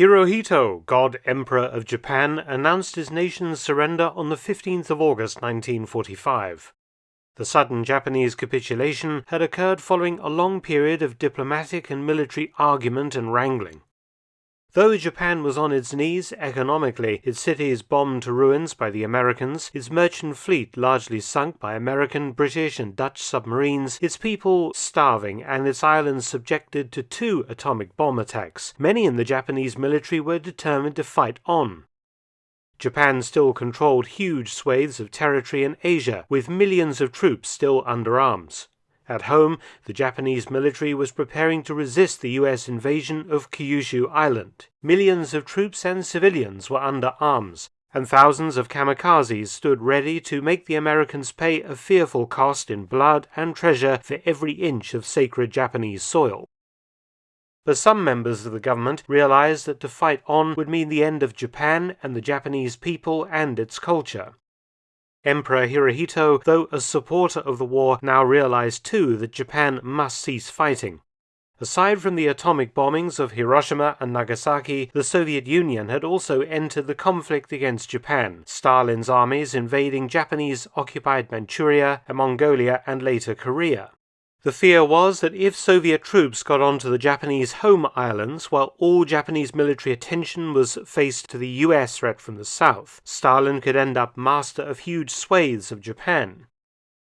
Hirohito, God Emperor of Japan, announced his nation's surrender on the 15th of August 1945. The sudden Japanese capitulation had occurred following a long period of diplomatic and military argument and wrangling. Though Japan was on its knees economically, its cities bombed to ruins by the Americans, its merchant fleet largely sunk by American, British, and Dutch submarines, its people starving, and its islands subjected to two atomic bomb attacks, many in the Japanese military were determined to fight on. Japan still controlled huge swathes of territory in Asia, with millions of troops still under arms. At home, the Japanese military was preparing to resist the US invasion of Kyushu Island. Millions of troops and civilians were under arms, and thousands of kamikazes stood ready to make the Americans pay a fearful cost in blood and treasure for every inch of sacred Japanese soil. But some members of the government realized that to fight on would mean the end of Japan and the Japanese people and its culture. Emperor Hirohito, though a supporter of the war, now realized too that Japan must cease fighting. Aside from the atomic bombings of Hiroshima and Nagasaki, the Soviet Union had also entered the conflict against Japan, Stalin's armies invading Japanese occupied Manchuria and Mongolia and later Korea. The fear was that if Soviet troops got onto the Japanese home islands while all Japanese military attention was faced to the US threat from the south, Stalin could end up master of huge swathes of Japan.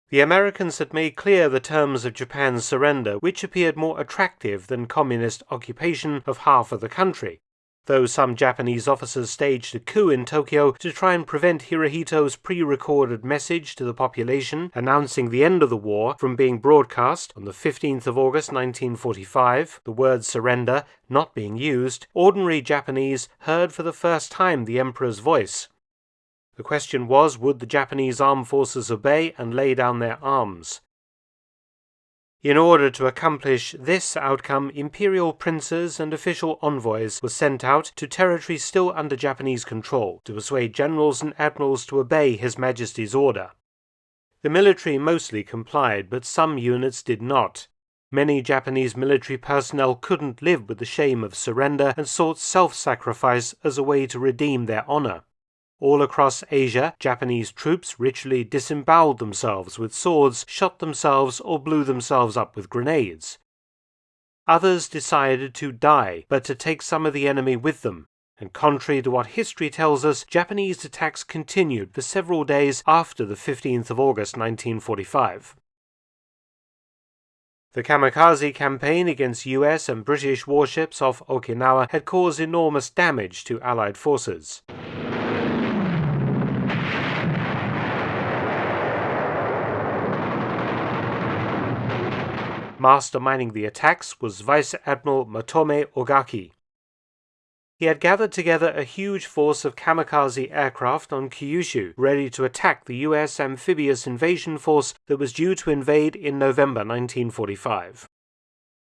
The Americans had made clear the terms of Japan's surrender, which appeared more attractive than communist occupation of half of the country, though some Japanese officers staged a coup in Tokyo to try and prevent Hirohito's pre-recorded message to the population announcing the end of the war from being broadcast on the 15th of August 1945, the word surrender not being used, ordinary Japanese heard for the first time the emperor's voice. The question was, would the Japanese armed forces obey and lay down their arms? In order to accomplish this outcome, imperial princes and official envoys were sent out to territories still under Japanese control to persuade generals and admirals to obey His Majesty's order. The military mostly complied, but some units did not. Many Japanese military personnel couldn't live with the shame of surrender and sought self sacrifice as a way to redeem their honor. All across Asia, Japanese troops ritually disemboweled themselves with swords, shot themselves, or blew themselves up with grenades. Others decided to die, but to take some of the enemy with them. And contrary to what history tells us, Japanese attacks continued for several days after the 15th of August 1945. The kamikaze campaign against US and British warships off Okinawa had caused enormous damage to Allied forces. Masterminding the attacks was Vice Admiral Matome Ugaki. He had gathered together a huge force of kamikaze aircraft on Kyushu, ready to attack the US amphibious invasion force that was due to invade in November 1945.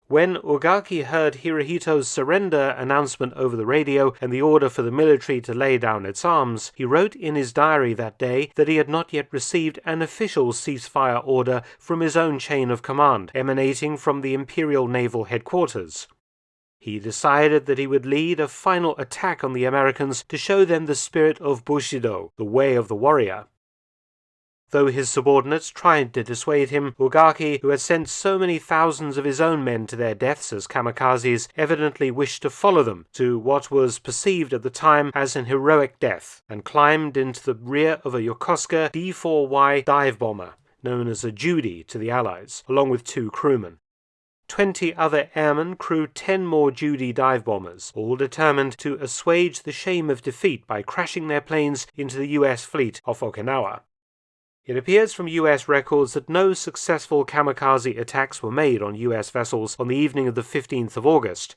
When Ugaki heard Hirohito's surrender announcement over the radio and the order for the military to lay down its arms, he wrote in his diary that day that he had not yet received an official ceasefire order from his own chain of command, emanating from the Imperial Naval Headquarters. He decided that he would lead a final attack on the Americans to show them the spirit of Bushido, the way of the warrior. Though his subordinates tried to dissuade him, Ugaki, who had sent so many thousands of his own men to their deaths as kamikazes, evidently wished to follow them to what was perceived at the time as an heroic death, and climbed into the rear of a Yokosuka D-4Y dive bomber, known as a Judy to the Allies, along with two crewmen. Twenty other airmen crewed ten more Judy dive bombers, all determined to assuage the shame of defeat by crashing their planes into the US fleet off Okinawa. It appears from US records that no successful kamikaze attacks were made on US vessels on the evening of the 15th of August.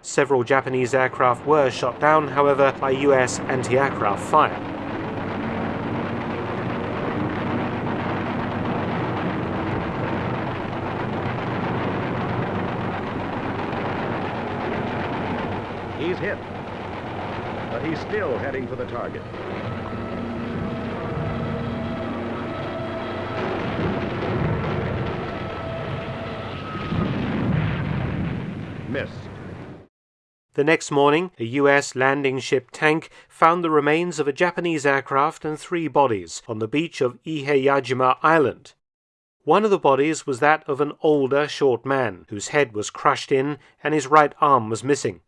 Several Japanese aircraft were shot down, however, by US anti-aircraft fire. He's hit, but he's still heading for the target. Missed. The next morning, a US landing ship tank found the remains of a Japanese aircraft and three bodies on the beach of Iheyajima Island. One of the bodies was that of an older, short man, whose head was crushed in and his right arm was missing.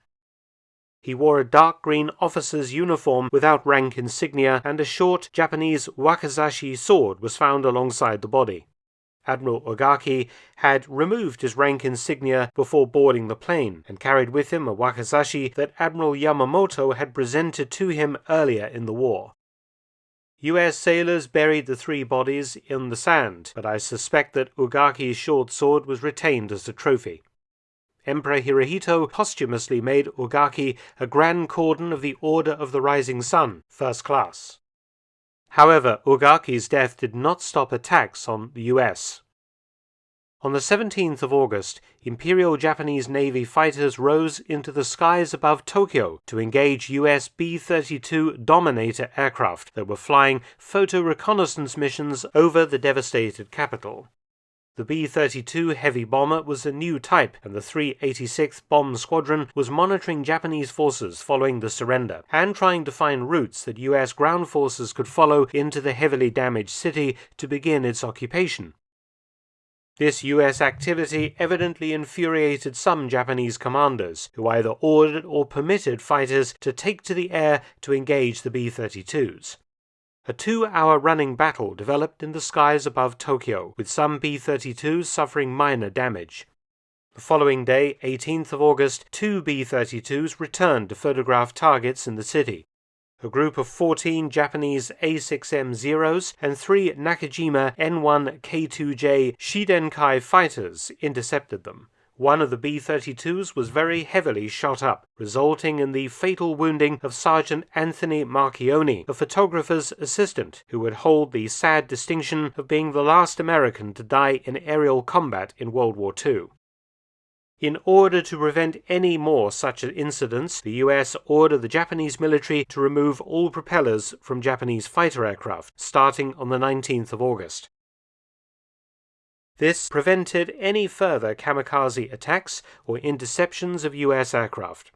He wore a dark green officer's uniform without rank insignia, and a short Japanese wakizashi sword was found alongside the body. Admiral Ugaki had removed his rank insignia before boarding the plane and carried with him a wakizashi that Admiral Yamamoto had presented to him earlier in the war. US sailors buried the three bodies in the sand, but I suspect that Ugaki's short sword was retained as a trophy. Emperor Hirohito posthumously made Ugaki a Grand Cordon of the Order of the Rising Sun, first class. However, Ugaki's death did not stop attacks on the US. On the 17th of August, Imperial Japanese Navy fighters rose into the skies above Tokyo to engage US B 32 Dominator aircraft that were flying photo reconnaissance missions over the devastated capital. The B 32 heavy bomber was a new type, and the 386th Bomb Squadron was monitoring Japanese forces following the surrender and trying to find routes that US ground forces could follow into the heavily damaged city to begin its occupation. This US activity evidently infuriated some Japanese commanders, who either ordered or permitted fighters to take to the air to engage the B 32s. A two hour running battle developed in the skies above Tokyo, with some B 32s suffering minor damage. The following day, 18th of August, two B 32s returned to photograph targets in the city. A group of 14 Japanese A6M Zeros and three Nakajima N1 K2J Shidenkai fighters intercepted them. One of the B 32s was very heavily shot up, resulting in the fatal wounding of Sergeant Anthony Marchioni, a photographer's assistant, who would hold the sad distinction of being the last American to die in aerial combat in World War II. In order to prevent any more such incidents, the US ordered the Japanese military to remove all propellers from Japanese fighter aircraft, starting on the 19th of August. This prevented any further kamikaze attacks or interceptions of US aircraft.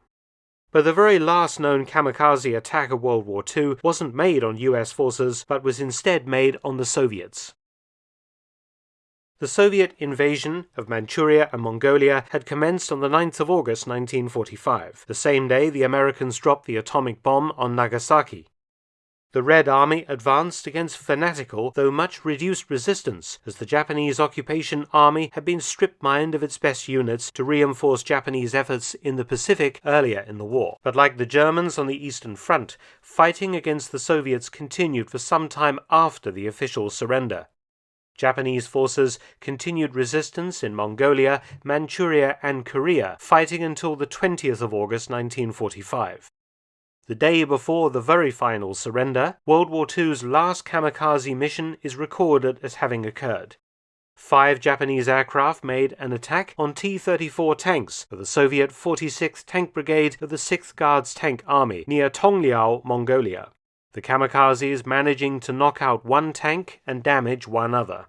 But the very last known kamikaze attack of World War II wasn't made on US forces, but was instead made on the Soviets. The Soviet invasion of Manchuria and Mongolia had commenced on the 9th of August 1945, the same day the Americans dropped the atomic bomb on Nagasaki. The Red Army advanced against fanatical, though much reduced resistance, as the Japanese occupation army had been strip mined of its best units to reinforce Japanese efforts in the Pacific earlier in the war. But like the Germans on the Eastern Front, fighting against the Soviets continued for some time after the official surrender. Japanese forces continued resistance in Mongolia, Manchuria, and Korea, fighting until the 20th of August 1945. The day before the very final surrender, World War II's last kamikaze mission is recorded as having occurred. Five Japanese aircraft made an attack on T 34 tanks of the Soviet 46th Tank Brigade of the 6th Guards Tank Army near Tongliao, Mongolia. The kamikazes managing to knock out one tank and damage one other.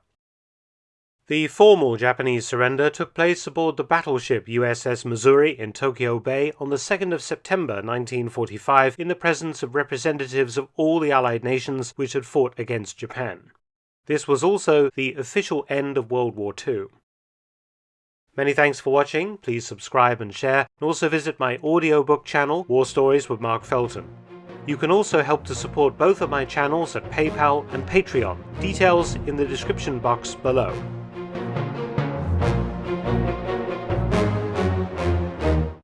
The formal Japanese surrender took place aboard the battleship USS Missouri in Tokyo Bay on the 2nd of September 1945 in the presence of representatives of all the Allied nations which had fought against Japan. This was also the official end of World War II. Many thanks for watching, please subscribe and share, and also visit my audiobook channel, War Stories with Mark Felton. You can also help to support both of my channels at PayPal and Patreon, details in the description box below.